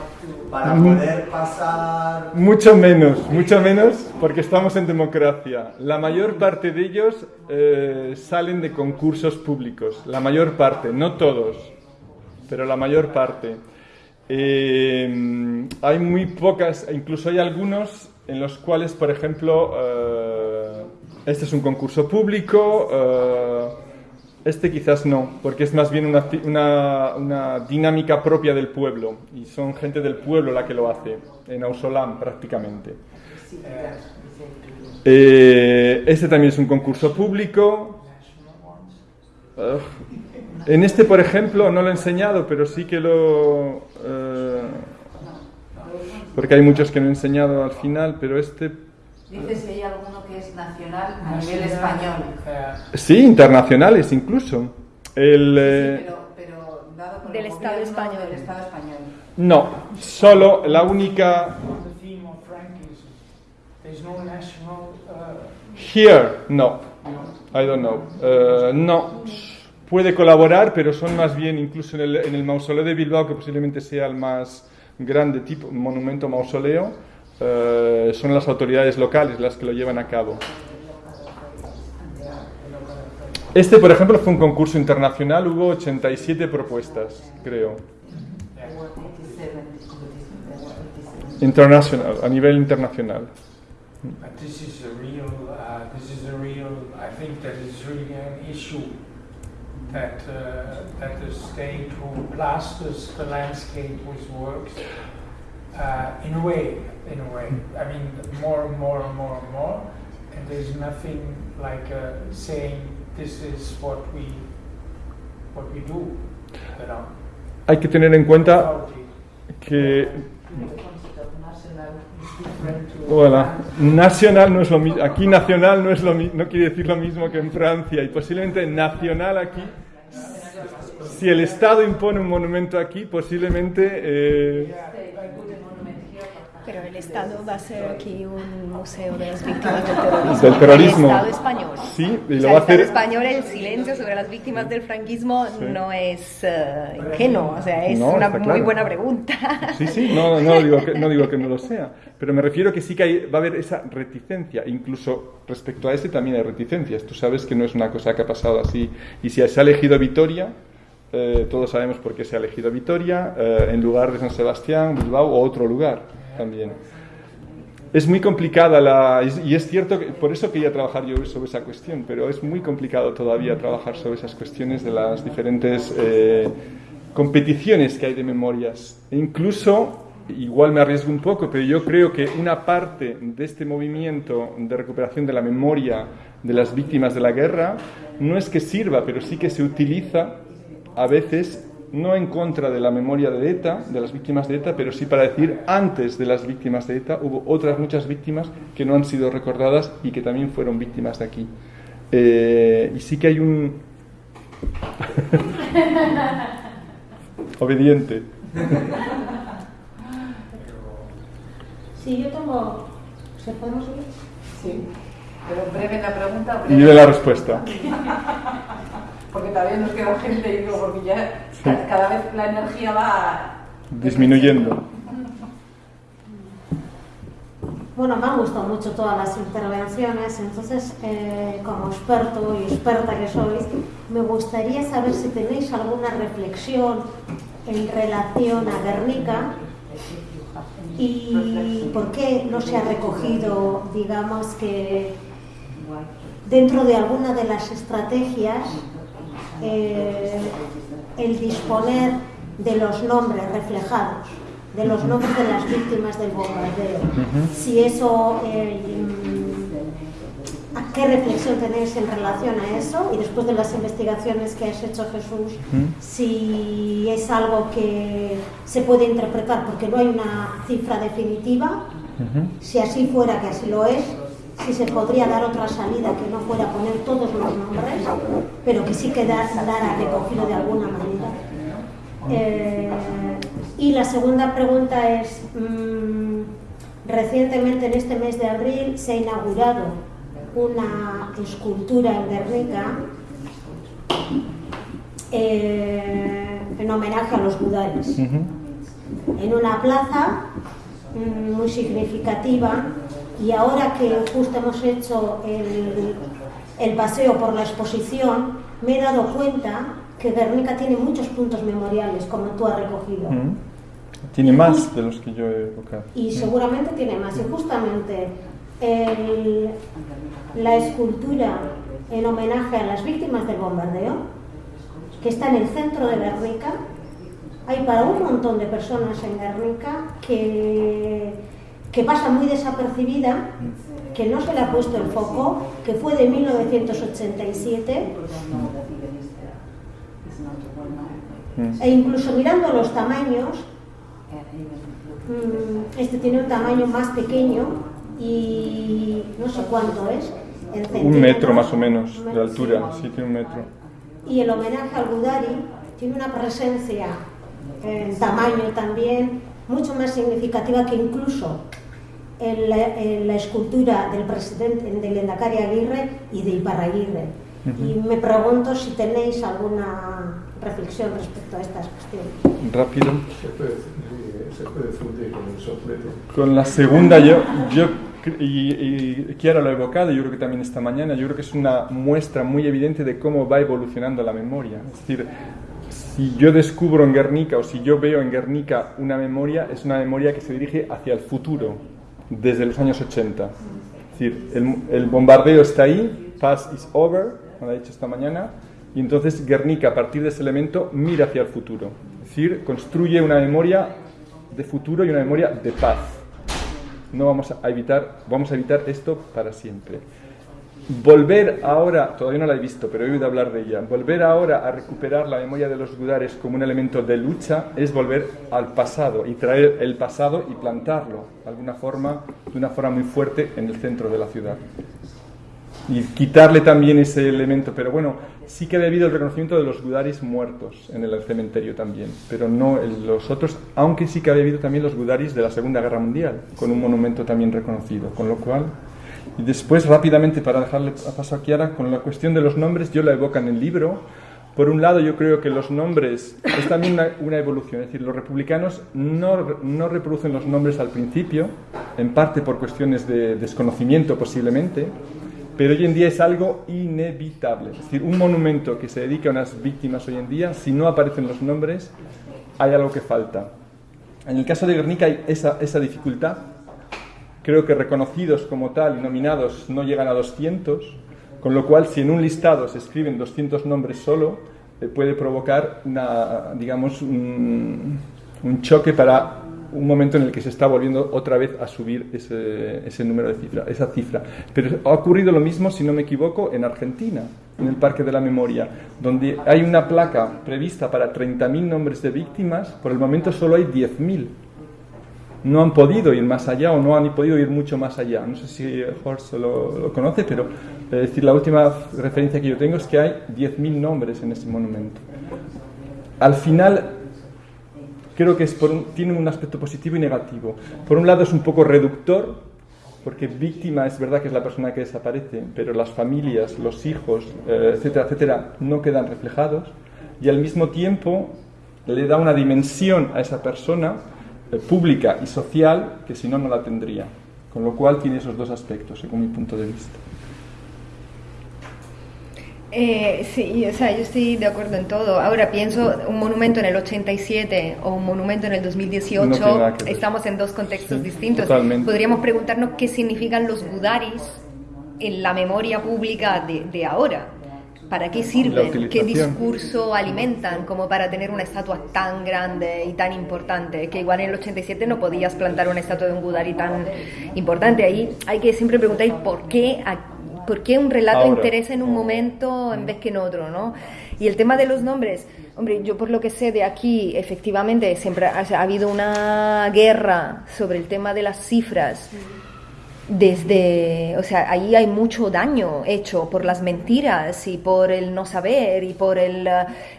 para poder pasar Mucho menos, mucho menos, porque estamos en democracia. La mayor parte de ellos eh, salen de concursos públicos, la mayor parte, no todos, pero la mayor parte. Eh, hay muy pocas, incluso hay algunos en los cuales, por ejemplo, eh, este es un concurso público, eh, Este quizás no, porque es más bien una, una- dinámica propia del pueblo y son gente del pueblo la que lo hace, en Ausolam prácticamente. Eh, este también es un concurso público. En este, por ejemplo, no lo he enseñado, pero sí que lo... eh, porque hay muchos que no he enseñado al final, pero este... Dice si hay alguno que es nacional a nivel español. Uh, Sí, internacionales incluso. El, eh, Sí, pero, pero dado por Del el Estado gobierno español. Del Estado español. No, solo la única... the theme of Frankism. There's no national. Uh, Here, no. I don't know. Eh, no. Puede colaborar, pero son más bien, incluso en el, en el mausoleo de Bilbao, que posiblemente sea el más grande tipo monumento mausoleo, eh, son las autoridades locales las que lo llevan a cabo. Este, por ejemplo, fue un concurso internacional, hubo 87 propuestas, creo. There were 87 competitions. There were 87. Internacional, a nivel internacional. but this is a real. Uh, this is a real. I think that really an issue. That uh, that the state who plasters the landscape with works. Uh, in a way, in a way. I mean, more and more and more and more, and there's nothing like uh, saying this is what we what we do. You know. Hay que tener en cuenta que The concept of national is different to Voilà. Nacional no es lo mismo. Aquí nacional no es lo mi- no quiere decir lo mismo que en Francia y posiblemente nacional aquí. Si el Estado impone un monumento aquí, posiblemente eh, Pero el Estado va a ser aquí un museo de las víctimas del terrorismo. Del terrorismo. El Estado español. sí, y O lo sea, va a el Estado hacer. español, el silencio sobre las víctimas del franquismo Sí. no es eh, ingenuo, o sea, es No, una muy claro. buena pregunta. Sí, sí, no, no, digo que, no digo que no lo sea, pero me refiero que sí que hay- va a haber esa reticencia, incluso respecto a este también hay reticencias. Tú sabes que no es una cosa que ha pasado así. Y si se ha elegido Vitoria, eh, todos sabemos por qué se ha elegido Vitoria, eh, en lugar de San Sebastián, Bilbao o otro lugar también. Es muy complicada la... y- es cierto que por eso quería trabajar yo sobre esa cuestión, pero es muy complicado todavía trabajar sobre esas cuestiones de las diferentes eh, competiciones que hay de memorias. E incluso, igual me arriesgo un poco, pero yo creo que una parte de este movimiento de recuperación de la memoria de las víctimas de la guerra no es que sirva, pero sí que se utiliza a veces no en contra de la memoria de ETA, de las víctimas de ETA, pero sí para decir antes de las víctimas de ETA hubo otras muchas víctimas que no han sido recordadas y que también fueron víctimas de aquí. Eh, y sí que hay un... Obediente. Sí, yo tengo. ¿Se podemos oír? Sí. Pero breve la pregunta. Y de la respuesta. Porque todavía nos queda gente y digo, porque ya ca- cada vez la energía va Disminuyendo. Bueno, me han gustado mucho todas las intervenciones, entonces, eh, como experto y experta que sois, me gustaría saber si tenéis alguna reflexión en relación a Guernica y por qué no se ha recogido, digamos que dentro de alguna de las estrategias, eh, el disponer de los nombres reflejados, de los nombres de las víctimas del bombardeo. Si eso, eh, ¿a qué reflexión tenéis en relación a eso? Y después de las investigaciones que has hecho Jesús, si es algo que se puede interpretar, porque no hay una cifra definitiva, si así fuera, que así lo es, si se podría dar otra salida que no fuera poner todos los nombres, pero que sí quedara recogido de alguna manera. Eh, y la segunda pregunta es, mm, recientemente en este mes de abril se ha inaugurado una escultura en Guernica eh, en homenaje a los Budares en una plaza mm, muy significativa y ahora que justo hemos hecho el, el paseo por la exposición, me he dado cuenta que Guernica tiene muchos puntos memoriales, como tú has recogido. Mm. Tiene más de los que yo he evocado. Y seguramente tiene más. Y justamente el- la escultura en homenaje a las víctimas del bombardeo, que está en el centro de Guernica. Hay para un montón de personas en Guernica que, que pasa muy desapercibida, que no se le ha puesto el foco, que fue de 1987 e incluso mirando los tamaños, mm, este tiene un tamaño más pequeño y no sé cuánto es. en Un metro más o menos de altura, sí. sí tiene un metro. Y el homenaje al Gudari tiene una presencia en tamaño también mucho más significativa que incluso en la, en la escultura del presidente del Endacari Aguirre y de Iparraguirre. Y me pregunto si tenéis alguna reflexión respecto a estas cuestiones. Rápido. Se puede, se puede fundir con el soplete. Con la segunda, yo, yo y, y Kiara lo ha evocado, yo creo que también esta mañana, yo creo que es una muestra muy evidente de cómo va evolucionando la memoria. Es decir, si yo descubro en Guernica o si yo veo en Guernica una memoria, es una memoria que se dirige hacia el futuro, desde los años 80. Es decir, el, el bombardeo está ahí, past is over, como ha dicho esta mañana, y entonces Guernica, a partir de ese elemento, mira hacia el futuro. Es decir, construye una memoria de futuro y una memoria de paz. No vamos a evitar, vamos a evitar esto para siempre. Volver ahora, todavía no la he visto, pero he oído hablar de ella, volver ahora a recuperar la memoria de los gudares como un elemento de lucha es volver al pasado y traer el pasado y plantarlo de alguna forma, de una forma muy fuerte en el centro de la ciudad. Y quitarle también ese elemento, pero bueno, sí que ha habido el reconocimiento de los gudaris muertos en el cementerio también, pero no los otros, aunque sí que ha habido también los gudaris de la Segunda Guerra Mundial, con un monumento también reconocido, con lo cual y después, rápidamente, para dejarle a paso a Kiara, con la cuestión de los nombres, yo la evoco en el libro. Por un lado, yo creo que los nombres es también una, una evolución, es decir, los republicanos no, no reproducen los nombres al principio, en parte por cuestiones de desconocimiento posiblemente, pero hoy en día es algo inevitable. Es decir, un monumento que se dedica a unas víctimas hoy en día, si no aparecen los nombres, hay algo que falta. En el caso de Guernica hay esa, esa dificultad, creo que reconocidos como tal y nominados no llegan a 200, con lo cual si en un listado se escriben 200 nombres solo, eh, puede provocar una, digamos, un, un choque para un momento en el que se está volviendo otra vez a subir ese, ese número de cifra, esa cifra. Pero ha ocurrido lo mismo, si no me equivoco, en Argentina, en el Parque de la Memoria, donde hay una placa prevista para 30.000 nombres de víctimas, por el momento solo hay 10.000 no han podido ir más allá o no han podido ir mucho más allá. No sé si Horst lo, lo conoce, pero es decir, la última referencia que yo tengo es que hay 10.000 nombres en ese monumento. Al final, creo que es un- tiene un aspecto positivo y negativo. Por un lado es un poco reductor, porque víctima es verdad que es la persona que desaparece, pero las familias, los hijos, eh, etcétera, etcétera, no quedan reflejados. Y al mismo tiempo le da una dimensión a esa persona eh, pública y social que si no, no la tendría. Con lo cual tiene esos dos aspectos, según mi punto de vista. Eh, sí, o sea, yo estoy de acuerdo en todo. Ahora pienso un monumento en el 87 o un monumento en el 2018, No estamos en dos contextos Sí, distintos. totalmente. Podríamos preguntarnos qué significan los budaris en la memoria pública de, de ahora. ¿Para qué sirven? ¿Qué discurso alimentan como para tener una estatua tan grande y tan importante? Que igual en el 87 no podías plantar una estatua de un Budari tan importante. Ahí hay que siempre preguntar ¿y por qué, a- por qué un relato Ahora. interesa en un momento en vez que en otro, ¿no? Y el tema de los nombres, hombre, yo por lo que sé de aquí, efectivamente, siempre ha, ha habido una guerra sobre el tema de las cifras. Desde, o sea, ahí hay mucho daño hecho por las mentiras y por el no saber y por el,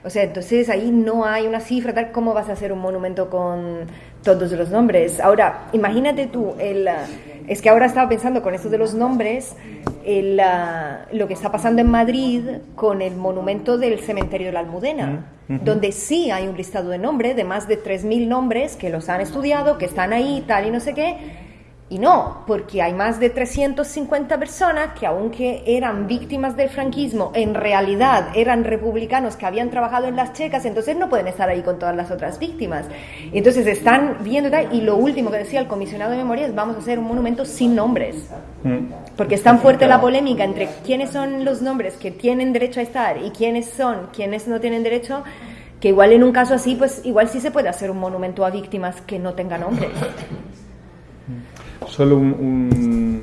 o sea, entonces ahí no hay una cifra tal como vas a hacer un monumento con todos los nombres. Ahora, imagínate tú, el, es que ahora estaba pensando con esto de los nombres, el, lo que está pasando en Madrid con el monumento del cementerio de la Almudena, donde sí hay un listado de nombres, de más de 3.000 nombres que los han estudiado, que están ahí, tal y no sé qué, Y no, porque hay más de 350 personas que aunque eran víctimas del franquismo, en realidad eran republicanos que habían trabajado en las checas, entonces no pueden estar ahí con todas las otras víctimas. Entonces están viendo tal, y lo último que decía el comisionado de memoria es vamos a hacer un monumento sin nombres. Porque es tan fuerte la polémica entre quiénes son los nombres que tienen derecho a estar y quiénes son quienes no tienen derecho, que igual en un caso así, pues igual sí se puede hacer un monumento a víctimas que no tenga nombres. Solo un, un-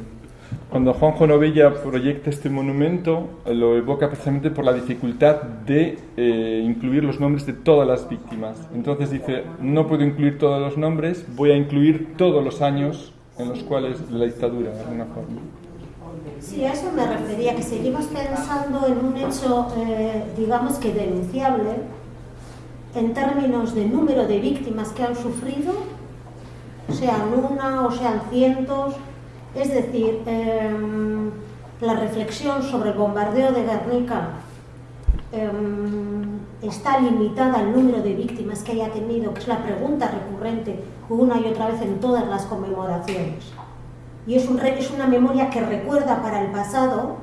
Cuando Juanjo Novella proyecta este monumento, lo evoca precisamente por la dificultad de eh, incluir los nombres de todas las víctimas. Entonces dice, no puedo incluir todos los nombres, voy a incluir todos los años en los cuales la dictadura, de alguna forma. Sí, a eso me refería, que seguimos pensando en un hecho, eh, digamos que denunciable, en términos de número de víctimas que han sufrido, sean una o sean cientos. Es decir, em, la reflexión sobre el bombardeo de Guernica em, está limitada al número de víctimas que haya tenido, que es la pregunta recurrente una y otra vez en todas las conmemoraciones. Y es, un re- es una memoria que recuerda para el pasado,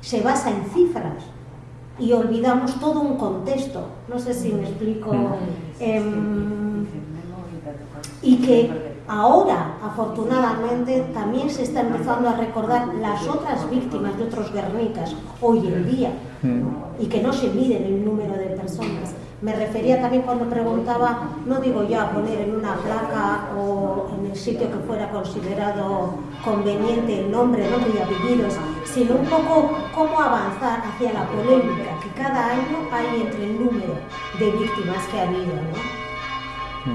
se basa en cifras y olvidamos todo un contexto. No sé si me explico. Em, y que ahora, afortunadamente, también se está empezando a recordar las otras víctimas de otros Guernicas hoy en día y que no se mide en el número de personas. Me refería también cuando preguntaba, no digo ya poner en una placa o en el sitio que fuera considerado conveniente el nombre, nombre y apellidos, sino un poco cómo avanzar hacia la polémica que cada año hay entre el número de víctimas que ha habido. ¿no?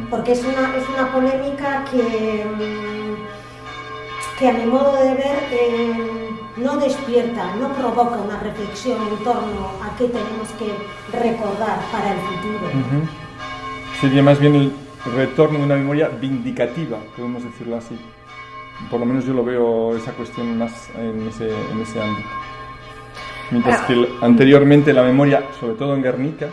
Porque es una, es una polémica que, mm, que a mi modo de ver eh, no despierta, no provoca una reflexión en torno a qué tenemos que recordar para el futuro. Ujú. Sería más bien el retorno de una memoria vindicativa, podemos decirlo así. Por lo menos yo lo veo esa cuestión más en ese, en ese ámbito. Mientras que el- anteriormente la memoria, sobre todo en Guernica,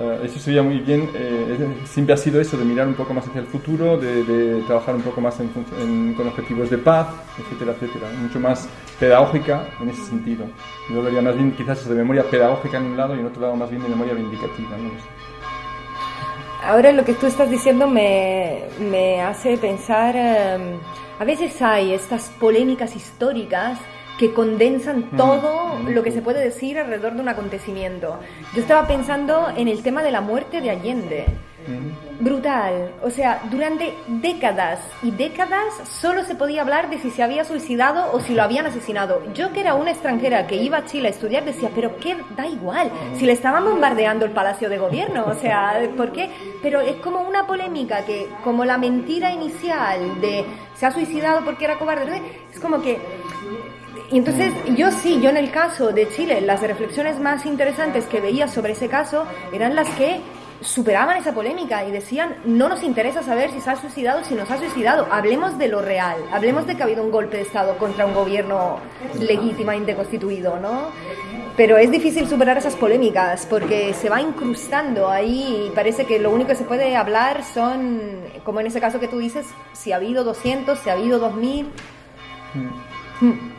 eh, eso sería muy bien, eh, siempre ha sido eso, de mirar un poco más hacia el futuro, de, de trabajar un poco más en en- con objetivos de paz, etcétera, etcétera. Mucho más pedagógica en ese sentido. Yo vería más bien quizás de memoria pedagógica en un lado y en otro lado más bien de memoria vindicativa. ¿no? lo. Ahora lo que tú estás diciendo me, me hace pensar, eh, a veces hay estas polémicas históricas que condensan todo lo que se puede decir alrededor de un acontecimiento. Yo estaba pensando en el tema de la muerte de Allende. Brutal. O sea, durante décadas y décadas solo se podía hablar de si se había suicidado o si lo habían asesinado. Yo que era una extranjera que iba a Chile a estudiar decía, pero qué da igual, si le estaban bombardeando el Palacio de Gobierno, o sea, ¿por qué? Pero es como una polémica que, como la mentira inicial de se ha suicidado porque era cobarde, es como que y entonces yo sí, yo en el caso de Chile, las reflexiones más interesantes que veía sobre ese caso eran las que superaban esa polémica y decían, no nos interesa saber si se ha suicidado, si no se ha suicidado, hablemos de lo real, hablemos de que ha habido un golpe de Estado contra un gobierno legítimamente constituido, ¿no? Pero es difícil superar esas polémicas porque se va incrustando ahí y parece que lo único que se puede hablar son, como en ese caso que tú dices, si ha habido 200, si ha habido 2000. Mm.